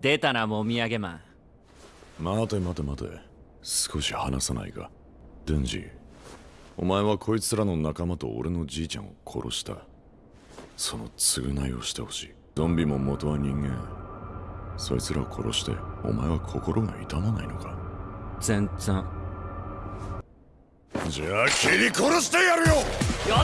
出たなもみあげマン待て待て待て。少し話さないか。デンジお前はこいつらの仲間と俺のじいちゃんを殺した。その償いをしてほしい。ゾンビも元は人間。そいつらを殺してお前は心が痛まないのか。全然。じゃあ切り殺してやるよ。や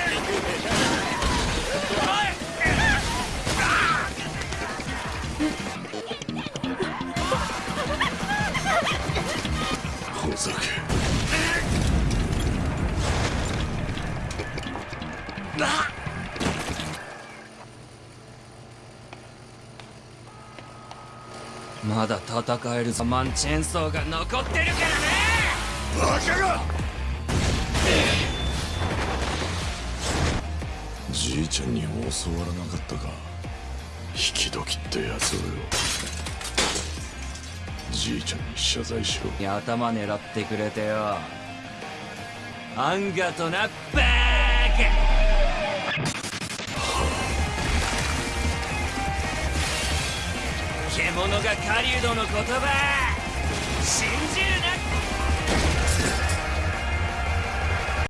だ戦えるぞ。マンチェンソーが残ってるからね。バカがじいちゃんに教わらなかったか。引き時ってやつを。よじいちゃんに謝罪しろ。頭狙ってくれてよ。アンガとなバーカ獣が狩人の言葉。信じる